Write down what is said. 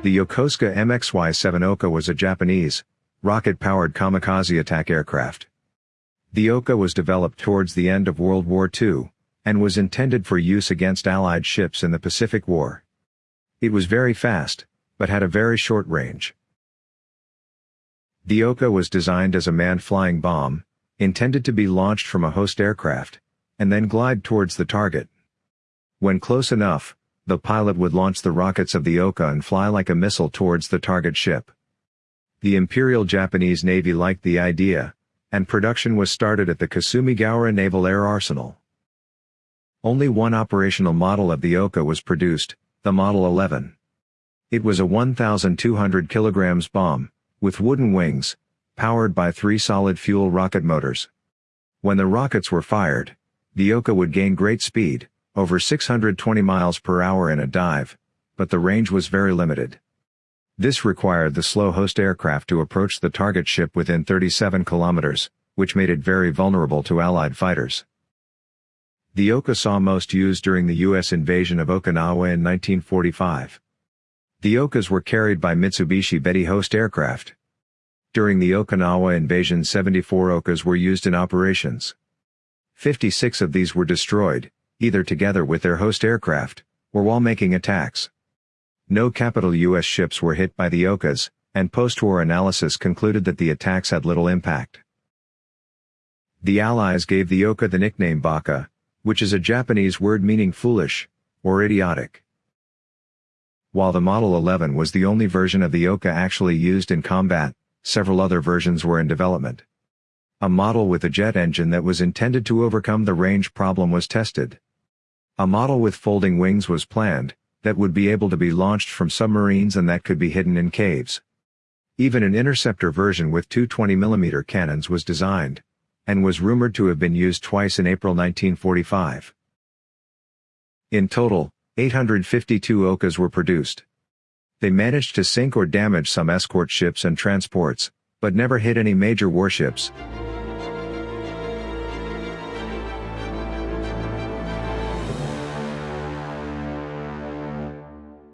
The Yokosuka MXY-7 Oka was a Japanese, rocket-powered kamikaze attack aircraft. The Oka was developed towards the end of World War II, and was intended for use against Allied ships in the Pacific War. It was very fast, but had a very short range. The Oka was designed as a manned flying bomb, intended to be launched from a host aircraft, and then glide towards the target. When close enough, the pilot would launch the rockets of the Oka and fly like a missile towards the target ship. The Imperial Japanese Navy liked the idea, and production was started at the Kasumigaura Naval Air Arsenal. Only one operational model of the Oka was produced, the Model 11. It was a 1,200 kilograms bomb, with wooden wings, powered by three solid fuel rocket motors. When the rockets were fired, the Oka would gain great speed, over 620 miles per hour in a dive, but the range was very limited. This required the slow host aircraft to approach the target ship within 37 kilometers, which made it very vulnerable to Allied fighters. The Oka saw most use during the U.S. invasion of Okinawa in 1945. The Okas were carried by Mitsubishi Betty host aircraft. During the Okinawa invasion 74 Okas were used in operations. 56 of these were destroyed, either together with their host aircraft, or while making attacks. No capital U.S. ships were hit by the Okas, and post-war analysis concluded that the attacks had little impact. The Allies gave the Oka the nickname Baka, which is a Japanese word meaning foolish, or idiotic. While the Model 11 was the only version of the Oka actually used in combat, several other versions were in development. A model with a jet engine that was intended to overcome the range problem was tested. A model with folding wings was planned, that would be able to be launched from submarines and that could be hidden in caves. Even an interceptor version with two 20mm cannons was designed, and was rumored to have been used twice in April 1945. In total, 852 Okas were produced. They managed to sink or damage some escort ships and transports, but never hit any major warships,